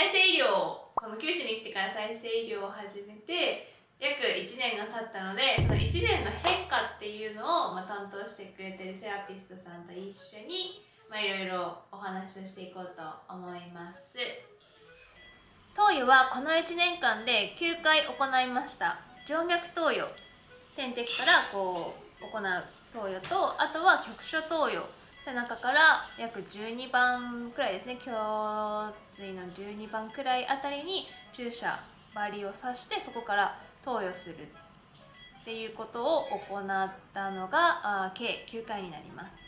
再生医療をこの九州に来てから再生医療を始めて約1年が経ったのでその1年の変化っていうのを、まあ、担当してくれてるセラピストさんと一緒にまあいろいろお話をしていこうと思います。投与はこの1年間で9回行いました。静脈投与点滴からこう行う投与とあとは局所投与背中から約12番くらいですね。胸椎の12番くらいあたりに注射針を刺してそこから投与するっていうことを行ったのがあ計9回になります。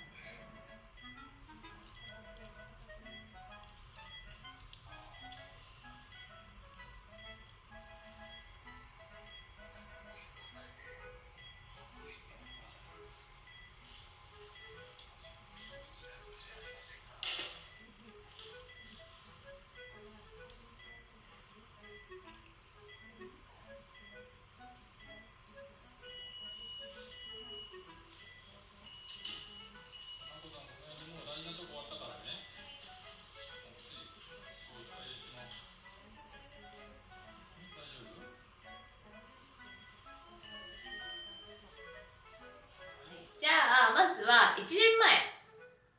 1年前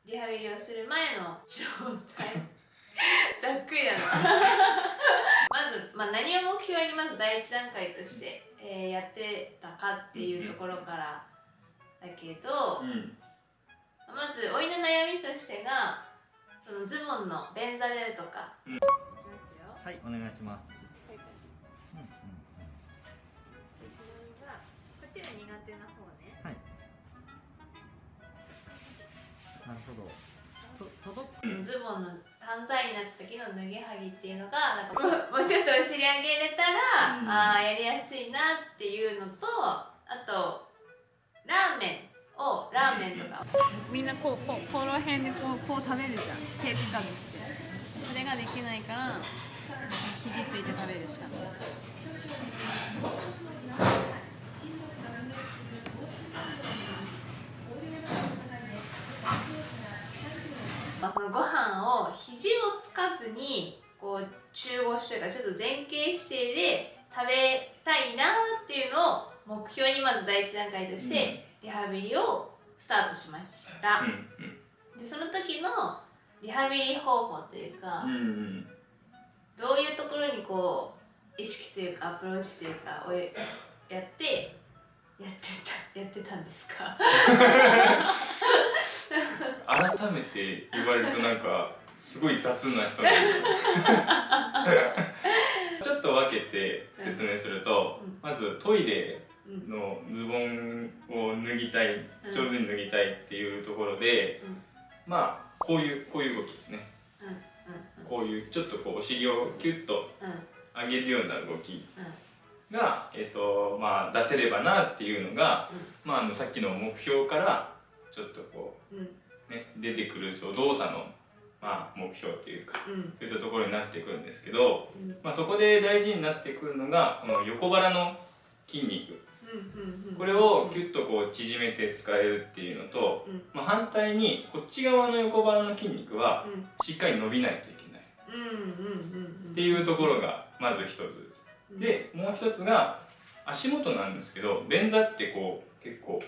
リハビリをする前の状態。ざっくりだな。まず、まあ、何を目標にまず第一段階として、えー、やってたかっていうところからだけど、うん、まずおいの悩みとしてがそのズボンの便座でとか、うん、はいお願いします、ズボンの犯罪になった時の脱ぎはぎっていうのがなんか もうちょっとお尻上げれたら、うん、ああやりやすいなっていうのとあとラーメンをラーメンとか、うん、みんなこうこうこの辺でこうこう食べるじゃん。手つかずして。それができないから肘ついて食べるしかないまあ、そのご飯を肘をつかずにこう中腰というかちょっと前傾姿勢で食べたいなっていうのを目標にまず第一段階としてリハビリをスタートしました、でその時のリハビリ方法というか、どういうところにこう意識というかアプローチというかをやってやってたやってたんですか？改めて言われるとなんかすごい雑な人だ ちょっと分けて説明すると、うん、まずトイレのズボンを脱ぎたい、うん、上手に脱ぎたいっていうところで、うん、まあこういうこういう動きですね、こういうちょっとこうお尻をキュッと上げるような動きが、えーとまあ、出せればなっていうのが、まあ、あのさっきの目標からちょっとこう、ね、出てくるそう動作の、まあ、目標というか、うん、そういったところになってくるんですけど、うん、まあ、そこで大事になってくるのがこの横腹の筋肉、これをキュッとこう縮めて使えるっていうのと、まあ、反対にこっち側の横腹の筋肉はしっかり伸びないといけない。っていうところがまず一つです。でもう一つが足元なんですけど便座ってこう結構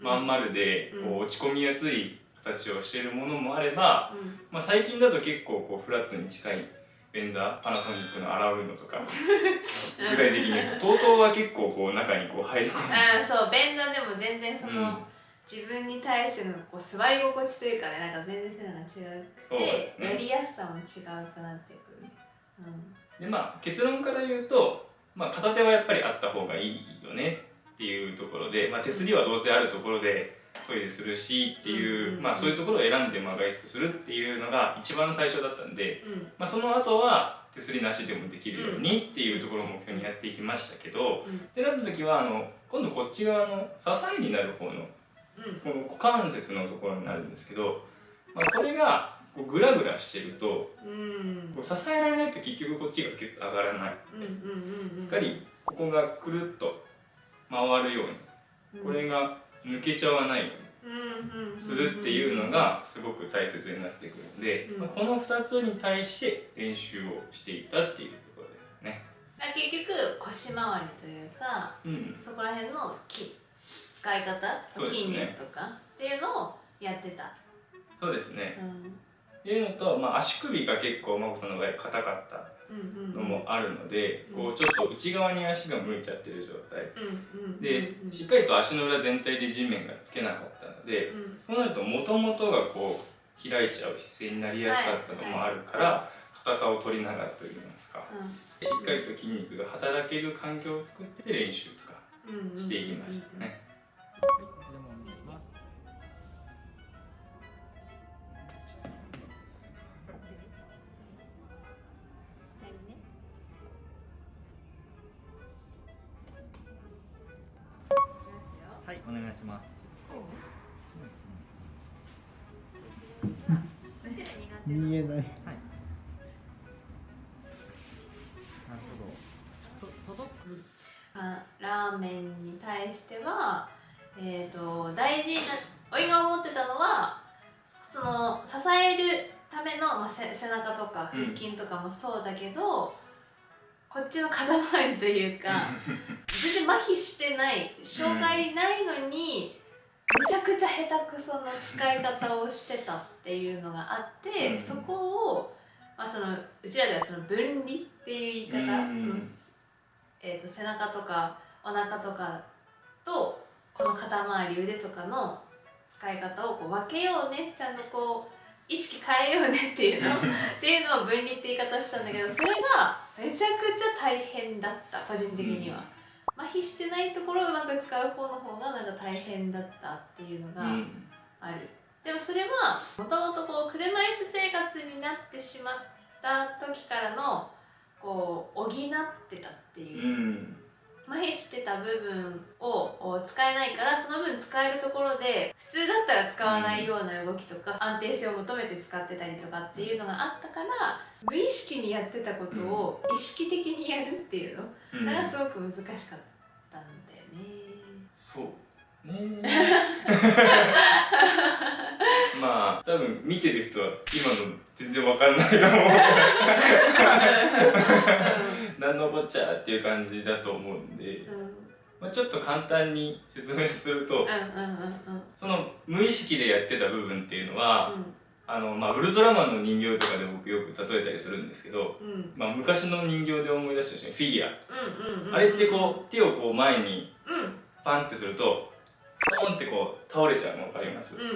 まん丸でこう落ち込みやすい形をしているものもあれば、うん、まあ、最近だと結構こうフラットに近い便座パナソニックの洗うのとか 具体的に言うと TOTO は結構こう中にこう入り込む。あそう便座でも全然その、うん、自分に対してのこう座り心地というかねなんか全然そういうのが違くて、ね、やりやすさも違うくなってくる、うん、でまあ結論から言うと、まあ、片手はやっぱりあった方がいいよねっていうところで、まあ、手すりはどうせあるところでトイレするしっていう,、まあ、そういうところを選んでまあ外出するっていうのが一番最初だったんで、まあ、その後は手すりなしでもできるようにっていうところを目標にやっていきましたけど、でなった時はあの今度こっち側の支えになる方の、この股関節のところになるんですけど、まあ、これがこうグラグラしてると、こう支えられないと結局こっちがキュッと上がらない、しっかりここがくるっと回るようにこれが抜けちゃわないようするっていうのがすごく大切になってくるんで、うん。まあこの2つに対して練習をしていたっていうところですね。結局腰回りというかうん、そこら辺の筋使い方、ね筋肉とかっていうのをやってた、そうですね。うん。っていうのと、まあ、足首が結構真子さんの場合硬かったのもあるので、うん。こうちょっと内側に足が向いちゃってる状態。うんうんでうん。しっかりと足の裏全体で地面がつけなかったのでうん。そうなるともともとがこう開いちゃう姿勢になりやすかったのもあるから硬さを取りながらといいますかしっかりと筋肉が働ける環境を作って練習とかしていきましたね。お願いします。見えない。はい。なるほど。と届く。あラーメンに対しては、えー、と大事なお今思ってたのはその支えるための、まあ、背中とか腹筋とかもそうだけど、こっちの肩周りというか全然麻痺してない障害ないのに、めちゃくちゃ下手くそな使い方をしてたっていうのがあって、うん。そこを、まあ、そのうちらではその分離っていう言い方、うん。そのえー、と背中とかお腹とかとこの肩周り腕とかの使い方をこう分けようね。ちゃんとこう意識変えようねっていうの。っていうのを分離って言い方したんだけどそれがめちゃくちゃ大変だった個人的には、麻痺してないところをうまく使う方の方がなんか大変だったっていうのがうん。ある、でもそれはもともとこう車椅子生活になってしまった時からのこう補ってたっていう。う、ん麻痺してた部分を使えないからその分使えるところで普通だったら使わないような動きとか、安定性を求めて使ってたりとかっていうのがあったから無意識にやってたことを意識的にやるっていうのうん。がすごく難しかったんだよね。そう。ね まあ多分見てる人は今の全然わかんないと思う何のこっちゃっていう感じだと思うんで、まあ、ちょっと簡単に説明するとその無意識でやってた部分っていうのは、うん。あのまあ、ウルトラマンの人形とかで僕よく例えたりするんですけど、まあ、昔の人形で思い出したですねフィギュア、あれってこう手をこう前にうん。パンってするとストーンってこう倒れちゃうの分かります、うんうんう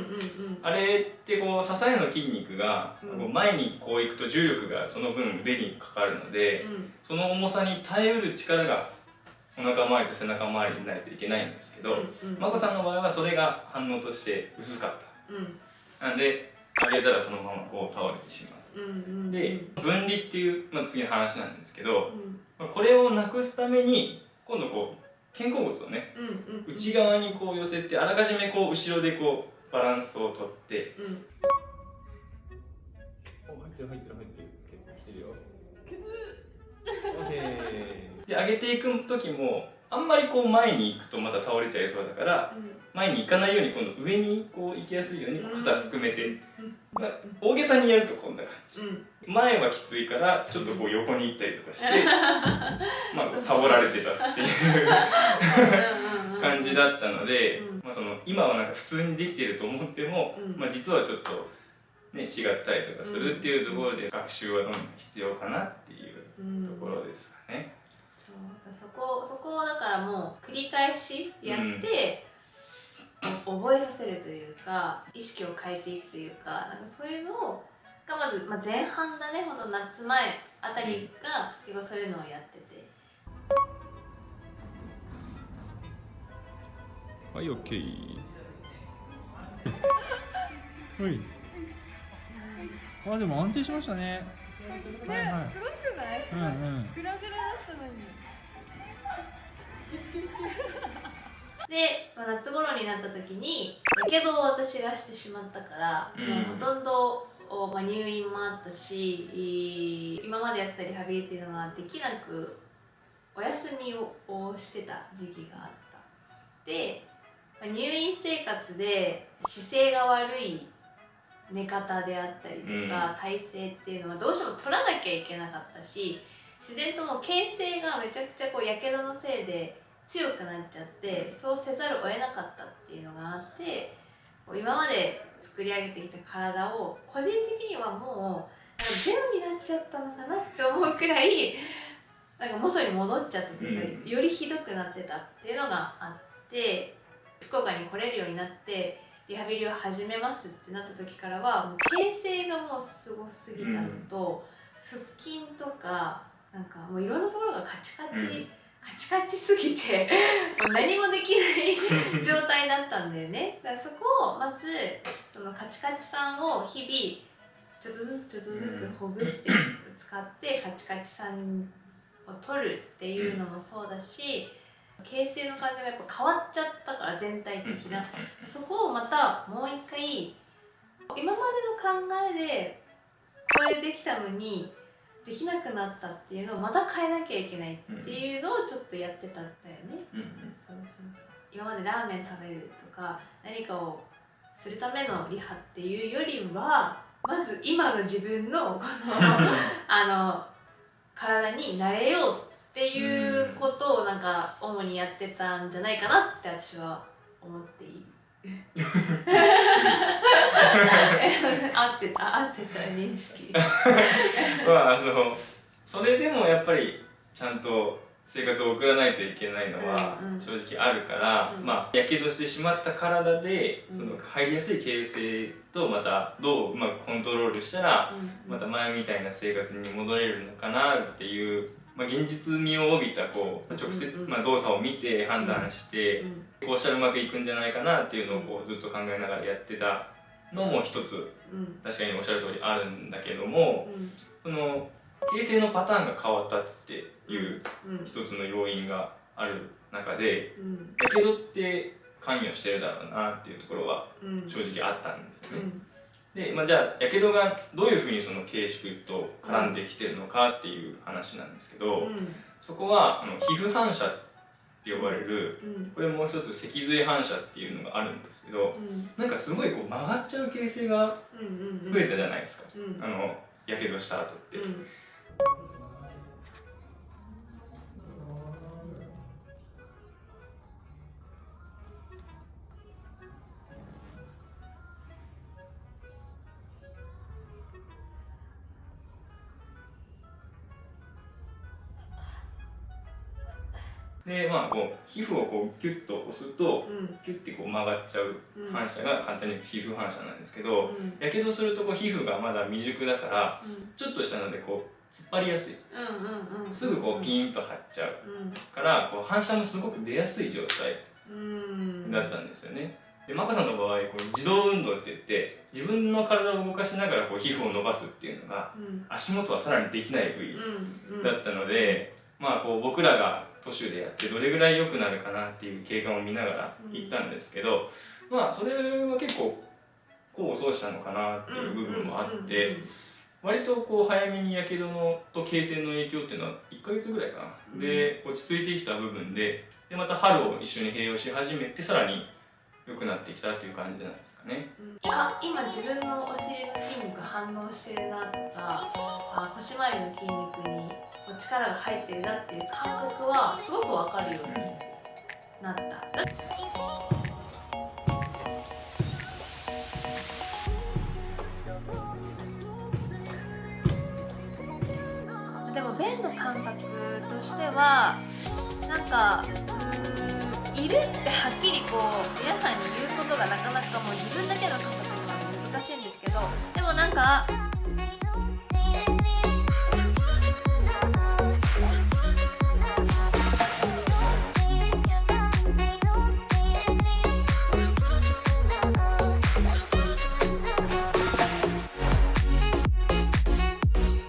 ん。あれってこう支えの筋肉が、う前にこういくと重力がその分腕にかかるので、うん。その重さに耐えうる力がお腹周りと背中周りにないといけないんですけど、うん眞子さんの場合はそれが反応として薄かっうん。たなんで上げたらそのままこう倒れてしまう。んうんうで分離っていう、まあ、次の話なんですけどこれをなくすために今度こう肩甲骨をねうんうん内側にこう寄せてあらかじめこう後ろでこうバランスをとって。うん。お入ってる入ってる入ってる。結構来てるよ。オッケー。で上げていく時もあんまりこう前に行くとまた倒れちゃいそうだから前に行かないように今度上にこう行きやすいように肩すくめて、まあ、大げさにやるとこんな感じ。うん。前はきついからちょっとこう横に行ったりとかして まあサボられてたっていう感じだったので、うん。まあ、その今はなんか普通にできてると思っても、うん。まあ、実はちょっと、ね、違ったりとかするっていうところで学習はどんどん必要かなっていううん。ところですかね。そこそこをだからもう繰り返しやって、お覚えさせるというか意識を変えていくというかなんかそういうのをがまず、まあ、前半だねほんと夏前あたりが結構そういうのをやってて。はい、OK。はい。あ、でも安定しましたね。ね、はいはいすごくない？うんうん。グラグラだったのに で、まあ、夏頃になった時にやけどを私がしてしまったから、うん。もうほとんど、おまあ、入院もあったしい今までやってたリハビリっていうのができなくお休みををしてた時期があった。でまあ入院生活で姿勢が悪い寝方であったりとか、体勢っていうのはどうしても取らなきゃいけなかったし自然ともう形勢がめちゃくちゃこうやけどのせいで強くなっちゃってそうせざるを得なかったっていうのがあって今まで作り上げてきた体を個人的にはもうゼロになっちゃったのかなって思うくらいなんか元に戻っちゃったというか、うん。よりひどくなってたっていうのがあって福岡に来れるようになってリハビリを始めますってなった時からはもう形勢がもうすごすぎたのと、腹筋とかなんかもういろんなところがカチカチ、うんカチカチすぎて 何もできない状態だったんだよね。だからそこをまずそのカチカチさんを日々ちょっとずつちょっとずつほぐして使ってカチカチさんを取るっていうのもそうだし形成の感じがやっぱ変わっちゃったから全体的な。そこをまたもう一回今までの考えでこれできたのにできなくなったっていうのをまた変えなきゃいけないっていうのをちょっとやってたんだよね。うんうんそうそうそう今までラーメン食べるとか何かをするためのリハっていうよりはまず今の自分のこの あの体に慣れようっていうことをなんか主にやってたんじゃないかなって私は思っている。合ってた合ってた認識。まああのそれでもやっぱりちゃんと生活を送らないといけないのはうんうん。正直あるから、うん。まあやけどしてしまった体でうん。その入りやすい形勢とまたどううまくコントロールしたらまた前みたいな生活に戻れるのかなっていう、まあ、現実味を帯びたこう直接、うんうん。まあ、動作を見て判断して、うん。こうしたらうまくいくんじゃないかなっていうのをこうずっと考えながらやってたのも一つうん。確かにおっしゃる通りあるんだけどもうん。その形成のパターンが変わったっていううん。一つの要因がある中でうん。やけどって関与してるだろうなっていうところはうん。正直あったんですよね。うん。で、まあ、じゃあやけどがどういうふうにその軽縮と絡んできてるのかっていう話なんですけど、うん。そこはあの皮膚反射って呼ばれるうん。これもう一つ脊髄反射っていうのがあるんですけどうん。なんかすごいこう曲がっちゃう形成がうんうん。増えたじゃないですか、うん。あのやけどした後って。うんでまあこう皮膚をこうキュッと押すとうん。キュッてこう曲がっちゃううん。反射が簡単に皮膚反射なんですけどうん。やけどするとこう皮膚がまだ未熟だからうん。ちょっとしたのでこう突っ張りやすい。すぐこうピーンと張っちゃううん。からこう反射もすごく出やすい状態うん。だったんですよね。でマコさんの場合こう自動運動って言って自分の体を動かしながらこう皮膚を伸ばすっていうのがうん。足元はさらにできない部位だったので、まあこう僕らが都市でやってどれぐらい良くなるかなっていう経過を見ながら行ったんですけど、まあそれは結構功を奏したのかなっていう部分もあって、割とこう早めにやけどのと形成の影響っていうのは1ヶ月ぐらいかな、うん。で落ち着いてきた部分ででまた春を一緒に併用し始めてさらに良くなってきたっていう感じなんですかね。あ今自分のお尻の筋肉反応してるなとかあ腰回りの筋肉に力が入ってるなっていう感覚はすごく分かるようになった。でも便の感覚としてはなんかうーんいるってはっきりこう皆さんに言うことがなかなかもう自分だけの感覚なので難しいんですけどでもなんか